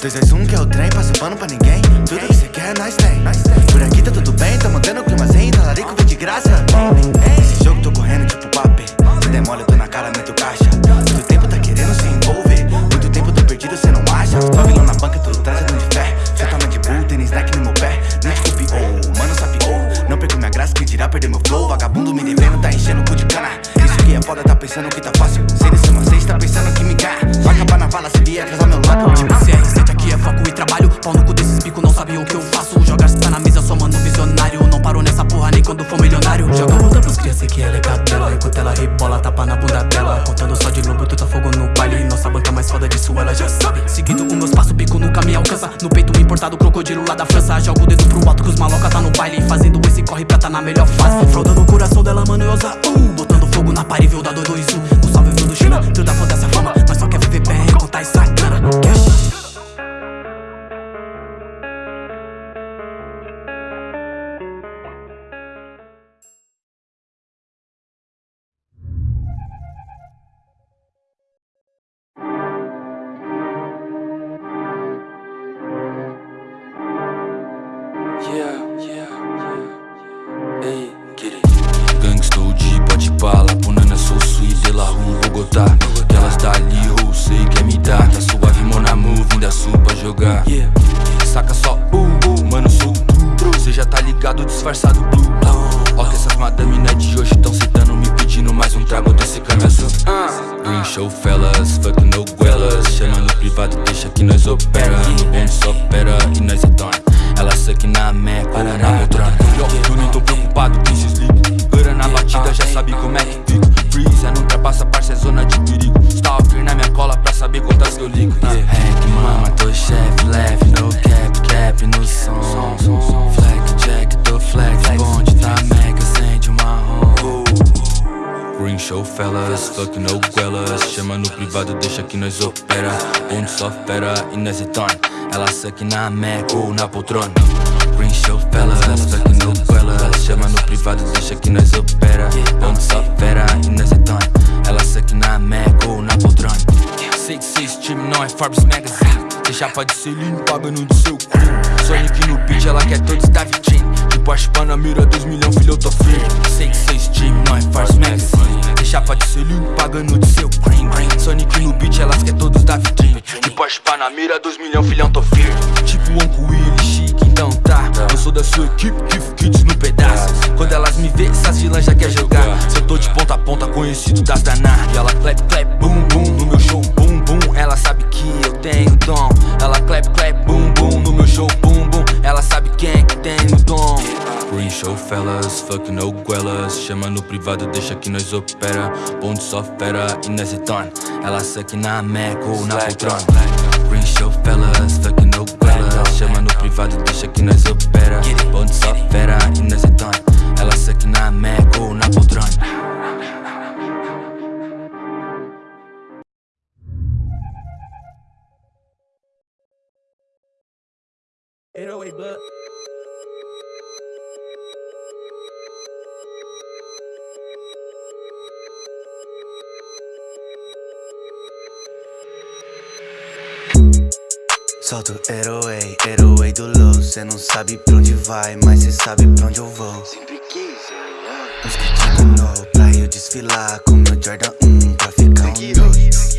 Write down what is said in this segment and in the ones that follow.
2, 2, 1 que é o trem, passa pano pra ninguém. Tudo que cê quer, nós tem Por aqui tá tudo bem, tá mantendo o clima zen Talarico vem de graça. Esse jogo tô correndo tipo papel Se demora eu tô na cara, meto caixa. Muito tempo tá querendo se envolver Muito tempo tô perdido, cê não acha? Só vilão na banca, tudo trazendo de fé. Cê toma de bull, tênis snack no meu pé. Não te copiou, mano sapiou Não perco minha graça, que dirá perder meu flow? Vagabundo me devendo, tá enchendo o cu de cana. Isso que é foda, tá pensando que tá fácil. Sem desse vocês, tá pensando que me ganha Vai acabar na vala, se vier atrasar meu lado Pau no cu desses pico, não sabe o que eu faço. Jogar tá na mesa, só mano visionário. Não paro nessa porra nem quando for milionário. Joga luta pros crianças que é legal dela Enquanto ela rebola, tapa na bunda dela. Contando só de lobo, tu tá fogo no baile. Nossa banca mais foda disso, ela já sabe. Seguindo os meus passos, bico nunca me alcança. No peito importado, crocodilo lá da França. Jogo o dedo pro alto que os maloca tá no baile. Fazendo esse corre pra tá na melhor fase. Fraudando o coração dela, mano, eu usa uh, Botando fogo na parede, viu 221 O salve Yeah, yeah, yeah. Ei, get it. Gangstou de bote bala, punana sou sweet de la rua Bogotá. Aquelas dali, ou sei quer me dar Tá suave, monamu, vim da sul pra jogar. Saca só, uh, uh, mano, sou Cê já tá ligado, disfarçado, blue. Ó que essas madame né, de hoje tão citando Me pedindo mais um trago desse canaço. Green show fellas, fuck no guelas. Chama no privado, deixa que nós opera. No bonde só opera e nós é na meca, na poltrona Eu nem tô preocupado, quem se sleep Gora na batida, já sabe como é que fico Freeze, não ultrapassa, parça, é zona de perigo. Stalker na minha cola pra saber quantas que eu ligo. Yeah. Hack, mama, tô chefe, leve, no cap, cap no som. Flex, jack, tô flex, bonde, tá mega, acende uma marrom Green show fellas, fuck no guelas. Chama no privado, deixa que nós opera. Bonde só fera e nós é Ela suck na meca ou na poltrona Green show fellas, fuck no guelas Chama no privado, deixa que nós opera. Bonde só fera e nós é done. Ela suck na meca ou na poltrona Sei que cê stream não é Forbes Magazine Cê chapa de selinho pagando do seu crime Sonic no beat, ela quer todos da vitrine De Porsche Panamera, 2 milhão, filho, eu tô firme Sei que cê stream não é Forbes Magazine Cê chapa de selinho pagando do seu crime Sonic no beat, elas quer todos da vitrine De Porsche Panamera, 2 milhão, filhão, tô firme Tipo então tá Eu sou da sua equipe, Kiff Kids no pedaço. Quando elas me vê, essas vilãs já quer jogar. Se eu tô de ponta a ponta, conhecido das danar E ela clap, clap, boom, boom No meu show, boom, boom Ela sabe que eu tenho dom. Ela clap, clap, boom, boom No meu show, boom, boom Ela sabe quem é que tem o dom. Green show fellas, fuck no guelas Chama no privado, deixa que nós opera. Bonde só fera e nós é Ela suck na meca ou na poltrona Green show fellas, fuck no privado, deixa que nós opera. Bonde só fera e nós é Ela suck na meca ou na poltrona. Solta o Airway, Airway do low. Cê não sabe pra onde vai, mas cê sabe pra onde eu vou. Sempre quis, Uns kits de novo pra eu desfilar Com meu Jordan 1 pra ficar um dois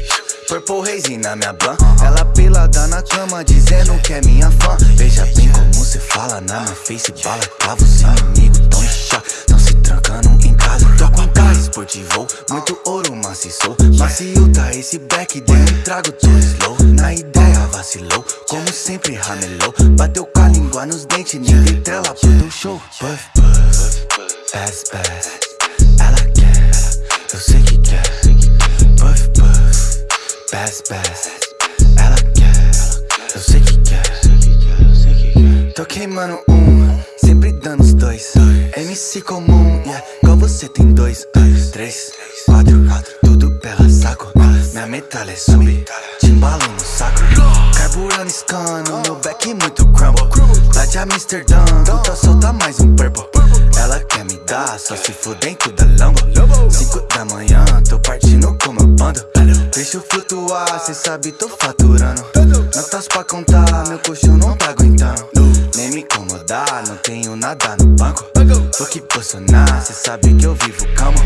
Purple Haze na minha ban Ela pelada na cama dizendo que é minha fã. Veja bem como cê fala na minha face Bala clava os inimigos tão em choque Tão se trancando carro esportivo, muito ouro maciço. Macio tá esse black, dei um trago tô slow. Na ideia vacilou, como sempre ramelou. Bateu com a língua nos dentes, ninguém trela pro teu show. Puff, puff, pass, pass Ela quer, eu sei que quer. Puff, puff, pass, pass Ela quer, eu sei que quer. Tô queimando um, sempre dando os dois. MC comum, dois Três, quatro, tudo pela saco. Minha metralha é sub, timbalo no saco. Carburando escano, meu back muito crumble. Lá de Amsterdã, tá solta mais um purple. Ela quer me dar, só se for dentro da Lambo Cinco da manhã, tô partindo com meu bando. Deixa eu flutuar, cê sabe tô faturando. Notas pra contar, meu colchão não tá aguentando não tenho nada no banco. Tô que Bolsonaro, cê sabe que eu vivo calmo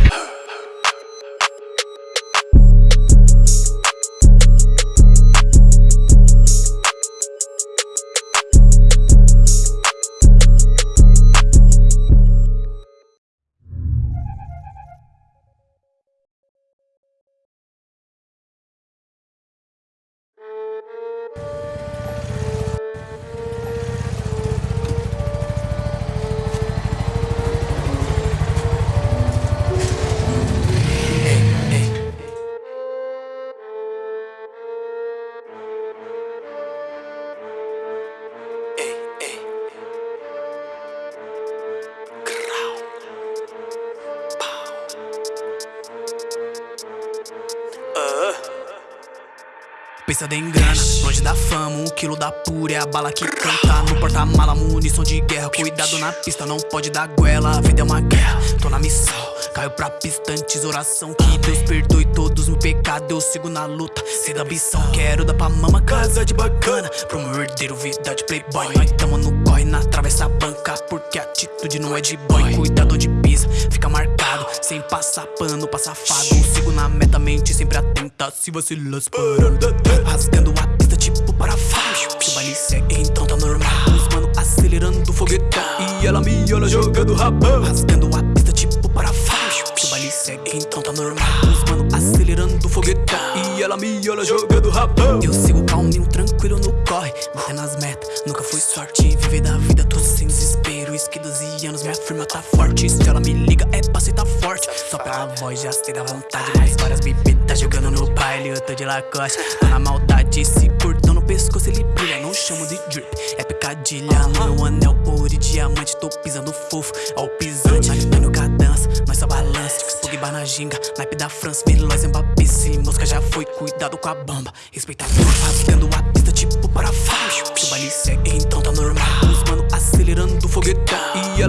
Pensa em grana, longe da fama, um quilo da pura é a bala que canta. No porta-mala, munição de guerra, cuidado na pista, não pode dar goela. A vida é uma guerra, tô na missão, caio pra pista antes oração Que Deus perdoe todos meus pecados, eu sigo na luta, sei da ambição. Quero dar pra mama casa de bacana, pro meu herdeiro vida de playboy. Nós tamo no corre, na travessa banca, porque a atitude não é de boy passar pano pra safado Sigo na meta, mente sempre atenta, se vacilar parando Rasgando a pista tipo parafuso. Se o baile segue, então tá normal. Os mano acelerando o foguetão. E ela me olha jogando rabão Rasgando a pista tipo parafuso. Se o baile segue, então tá normal. Os mano acelerando o foguetão. E ela me olha jogando rabão Eu sigo calminho, tranquilo no corre. Batendo as metas, nunca foi sorte anos, minha firma tá forte. Se ela me liga é pra tá forte. Só pela voz já sei da vontade Mais várias bebidas jogando no baile Eu tô de lacoste, tô na maldade Se curtão no pescoço ele brilha Não chamo de drip, é pecadilha. No meu anel ouro e diamante Tô pisando fofo, ó o pisante tá Mano cadança, nós só balança Pogba na ginga, naipe da França Veloz, Mbappé, se mosca já foi Cuidado com a bamba, respeita a Ficando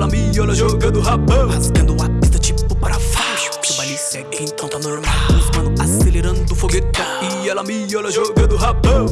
Ela me olha jogando rabão. Rasgando a pista tipo parafuso. Se o baile segue, então tá normal. Os mano acelerando o foguetão. E ela me olha jogando rabão